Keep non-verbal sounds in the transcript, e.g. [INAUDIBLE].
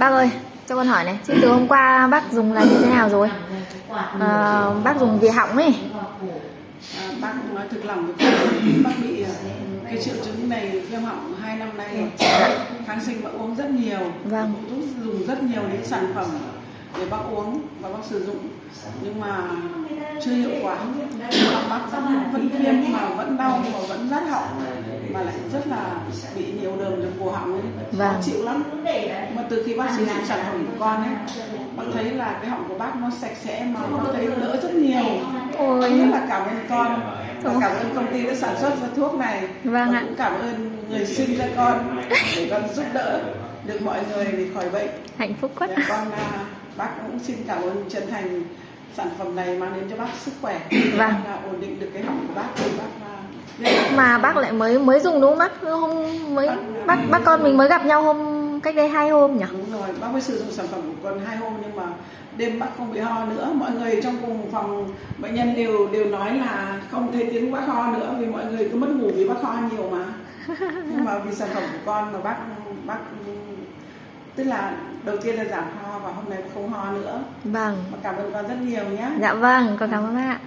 Bác ơi, cho con hỏi này, chứ từ hôm qua bác dùng là như thế nào rồi? À, bác dùng vì họng ấy. À, bác nói thực lòng với [COUGHS] bác bị à, cái triệu chứng này viêm họng hai năm nay kháng sinh bác uống rất nhiều Vâng. cũng dùng rất nhiều những sản phẩm để bác uống và bác sử dụng nhưng mà chưa hiệu quả bác vẫn vẫn viêm mà vẫn đau mà vẫn rát họng mà lại rất là bị nhiều đường trong cổ họng ấy Vâng. khó chịu lắm mà từ khi bác sử dụng sản phẩm của con ấy bác thấy là cái họng của bác nó sạch sẽ mà bác thấy đỡ rất nhiều Ôi. rất là cảm ơn con và cảm ơn công ty đã sản xuất ra thuốc này Vâng ạ. cũng cảm ơn người sinh ra con để con giúp đỡ được mọi người để khỏi bệnh Hạnh phúc quá. Dạ, con à, bác cũng xin cảm ơn chân thành sản phẩm này mang đến cho bác sức khỏe Vâng. là ổn định được cái họng của bác thì bác à, Mà bác lại mới mới dùng đúng không bác? Hôm mới bác bác con mình mới gặp nhau hôm cách đây hai hôm nhỉ? đúng rồi bác mới sử dụng sản phẩm của con hai hôm nhưng mà đêm bác không bị ho nữa mọi người trong cùng phòng bệnh nhân đều đều nói là không thấy tiếng bác ho nữa vì mọi người cứ mất ngủ vì bác ho nhiều mà nhưng mà vì sản phẩm của con mà bác bác tức là đầu tiên là giảm ho và hôm nay không ho nữa Vâng. mà cảm ơn con rất nhiều nhé Dạ vâng, con cảm ơn bác ạ.